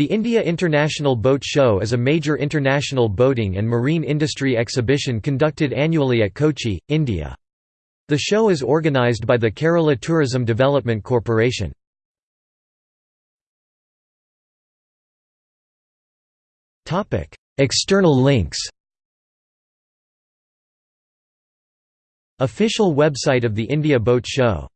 The India International Boat Show is a major international boating and marine industry exhibition conducted annually at Kochi, India. The show is organised by the Kerala Tourism Development Corporation. External links Official website of the India Boat Show